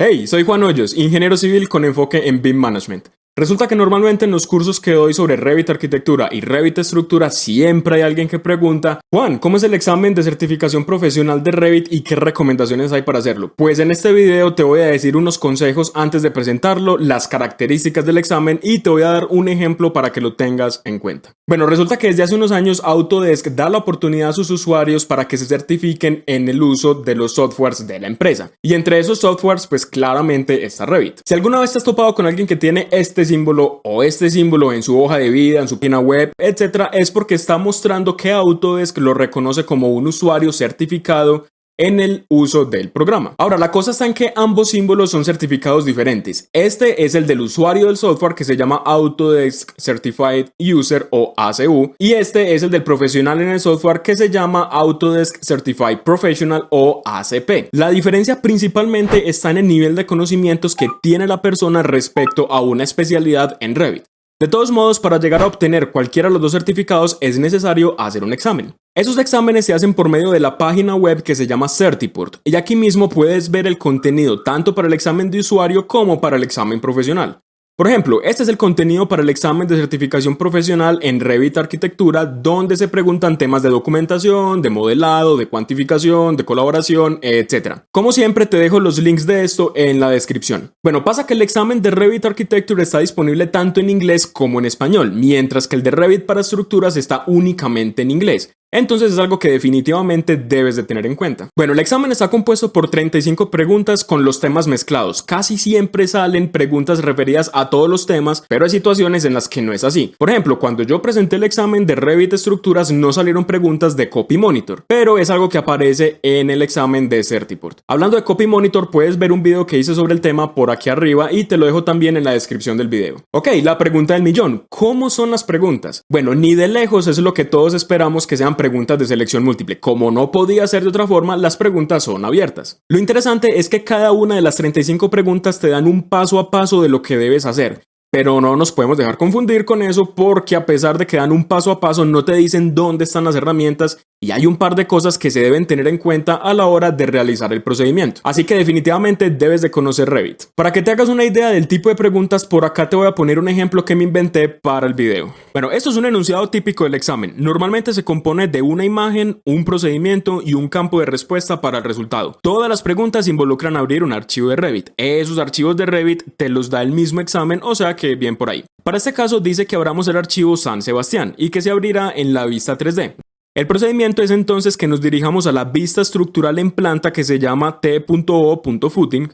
Hey, soy Juan Hoyos, ingeniero civil con enfoque en BIM Management. Resulta que normalmente en los cursos que doy sobre Revit Arquitectura y Revit Estructura siempre hay alguien que pregunta, Juan, ¿cómo es el examen de certificación profesional de Revit y qué recomendaciones hay para hacerlo? Pues en este video te voy a decir unos consejos antes de presentarlo, las características del examen y te voy a dar un ejemplo para que lo tengas en cuenta. Bueno, resulta que desde hace unos años Autodesk da la oportunidad a sus usuarios para que se certifiquen en el uso de los softwares de la empresa. Y entre esos softwares, pues claramente está Revit. Si alguna vez te has topado con alguien que tiene este símbolo o este símbolo en su hoja de vida, en su página web, etcétera, es porque está mostrando que Autodesk lo reconoce como un usuario certificado en el uso del programa. Ahora, la cosa está en que ambos símbolos son certificados diferentes. Este es el del usuario del software que se llama Autodesk Certified User o ACU y este es el del profesional en el software que se llama Autodesk Certified Professional o ACP. La diferencia principalmente está en el nivel de conocimientos que tiene la persona respecto a una especialidad en Revit. De todos modos, para llegar a obtener cualquiera de los dos certificados es necesario hacer un examen. Esos exámenes se hacen por medio de la página web que se llama Certiport y aquí mismo puedes ver el contenido tanto para el examen de usuario como para el examen profesional. Por ejemplo, este es el contenido para el examen de certificación profesional en Revit Arquitectura, donde se preguntan temas de documentación, de modelado, de cuantificación, de colaboración, etc. Como siempre, te dejo los links de esto en la descripción. Bueno, pasa que el examen de Revit Architecture está disponible tanto en inglés como en español, mientras que el de Revit para estructuras está únicamente en inglés. Entonces es algo que definitivamente debes de tener en cuenta. Bueno, el examen está compuesto por 35 preguntas con los temas mezclados. Casi siempre salen preguntas referidas a todos los temas, pero hay situaciones en las que no es así. Por ejemplo, cuando yo presenté el examen de Revit Estructuras no salieron preguntas de Copy Monitor, pero es algo que aparece en el examen de Certiport. Hablando de Copy Monitor, puedes ver un video que hice sobre el tema por aquí arriba y te lo dejo también en la descripción del video. Ok, la pregunta del millón. ¿Cómo son las preguntas? Bueno, ni de lejos es lo que todos esperamos que sean preguntas de selección múltiple. Como no podía ser de otra forma, las preguntas son abiertas. Lo interesante es que cada una de las 35 preguntas te dan un paso a paso de lo que debes hacer. Pero no nos podemos dejar confundir con eso porque a pesar de que dan un paso a paso no te dicen dónde están las herramientas y hay un par de cosas que se deben tener en cuenta a la hora de realizar el procedimiento. Así que definitivamente debes de conocer Revit. Para que te hagas una idea del tipo de preguntas, por acá te voy a poner un ejemplo que me inventé para el video. Bueno, esto es un enunciado típico del examen. Normalmente se compone de una imagen, un procedimiento y un campo de respuesta para el resultado. Todas las preguntas involucran abrir un archivo de Revit. Esos archivos de Revit te los da el mismo examen, o sea que bien por ahí. Para este caso dice que abramos el archivo San Sebastián y que se abrirá en la vista 3D. El procedimiento es entonces que nos dirijamos a la vista estructural en planta que se llama t.o.footing,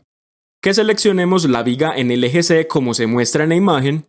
que seleccionemos la viga en el eje C como se muestra en la imagen,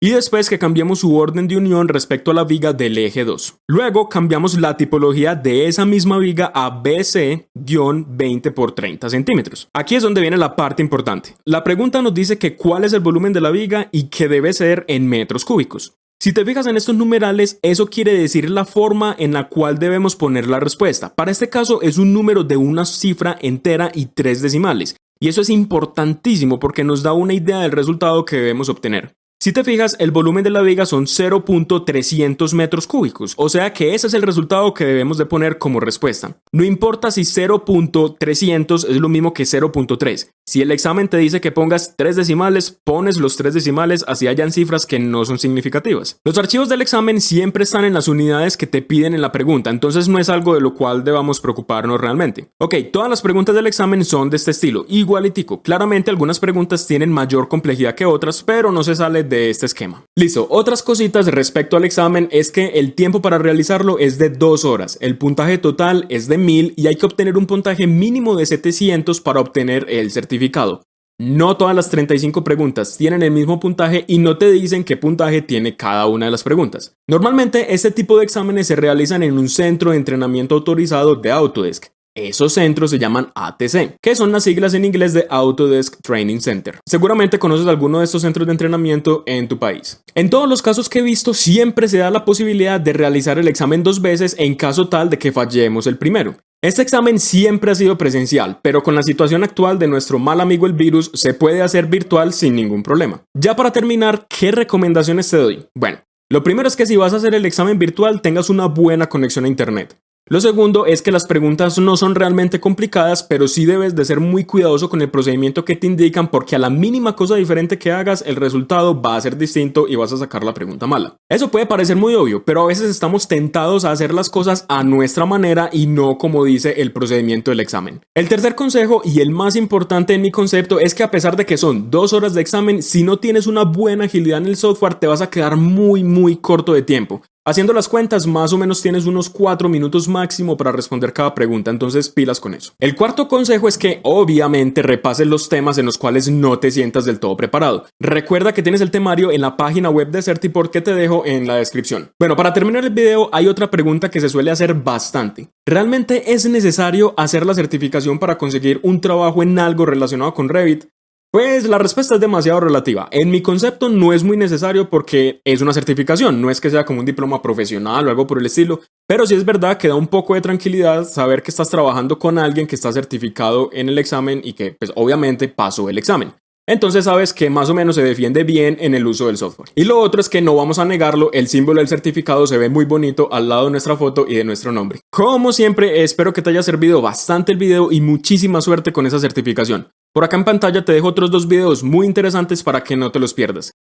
y después que cambiemos su orden de unión respecto a la viga del eje 2. Luego cambiamos la tipología de esa misma viga a BC-20 por 30 centímetros. Aquí es donde viene la parte importante. La pregunta nos dice que cuál es el volumen de la viga y que debe ser en metros cúbicos. Si te fijas en estos numerales, eso quiere decir la forma en la cual debemos poner la respuesta. Para este caso es un número de una cifra entera y tres decimales. Y eso es importantísimo porque nos da una idea del resultado que debemos obtener. Si te fijas, el volumen de la viga son 0.300 metros cúbicos, o sea que ese es el resultado que debemos de poner como respuesta. No importa si 0.300 es lo mismo que 0.3. Si el examen te dice que pongas tres decimales, pones los tres decimales así hayan cifras que no son significativas. Los archivos del examen siempre están en las unidades que te piden en la pregunta, entonces no es algo de lo cual debamos preocuparnos realmente. Ok, todas las preguntas del examen son de este estilo, igualitico. Claramente algunas preguntas tienen mayor complejidad que otras, pero no se sale de este esquema. Listo, otras cositas respecto al examen es que el tiempo para realizarlo es de 2 horas, el puntaje total es de 1000 y hay que obtener un puntaje mínimo de 700 para obtener el certificado. No todas las 35 preguntas tienen el mismo puntaje y no te dicen qué puntaje tiene cada una de las preguntas. Normalmente este tipo de exámenes se realizan en un centro de entrenamiento autorizado de Autodesk. Esos centros se llaman ATC, que son las siglas en inglés de Autodesk Training Center. Seguramente conoces alguno de estos centros de entrenamiento en tu país. En todos los casos que he visto, siempre se da la posibilidad de realizar el examen dos veces en caso tal de que fallemos el primero. Este examen siempre ha sido presencial, pero con la situación actual de nuestro mal amigo el virus, se puede hacer virtual sin ningún problema. Ya para terminar, ¿qué recomendaciones te doy? Bueno, lo primero es que si vas a hacer el examen virtual tengas una buena conexión a internet. Lo segundo es que las preguntas no son realmente complicadas, pero sí debes de ser muy cuidadoso con el procedimiento que te indican porque a la mínima cosa diferente que hagas, el resultado va a ser distinto y vas a sacar la pregunta mala. Eso puede parecer muy obvio, pero a veces estamos tentados a hacer las cosas a nuestra manera y no como dice el procedimiento del examen. El tercer consejo y el más importante en mi concepto es que a pesar de que son dos horas de examen, si no tienes una buena agilidad en el software te vas a quedar muy muy corto de tiempo. Haciendo las cuentas, más o menos tienes unos 4 minutos máximo para responder cada pregunta, entonces pilas con eso. El cuarto consejo es que obviamente repases los temas en los cuales no te sientas del todo preparado. Recuerda que tienes el temario en la página web de Certiport que te dejo en la descripción. Bueno, para terminar el video hay otra pregunta que se suele hacer bastante. ¿Realmente es necesario hacer la certificación para conseguir un trabajo en algo relacionado con Revit? Pues la respuesta es demasiado relativa. En mi concepto no es muy necesario porque es una certificación, no es que sea como un diploma profesional o algo por el estilo, pero sí es verdad que da un poco de tranquilidad saber que estás trabajando con alguien que está certificado en el examen y que pues obviamente pasó el examen. Entonces sabes que más o menos se defiende bien en el uso del software. Y lo otro es que no vamos a negarlo, el símbolo del certificado se ve muy bonito al lado de nuestra foto y de nuestro nombre. Como siempre, espero que te haya servido bastante el video y muchísima suerte con esa certificación. Por acá en pantalla te dejo otros dos videos muy interesantes para que no te los pierdas.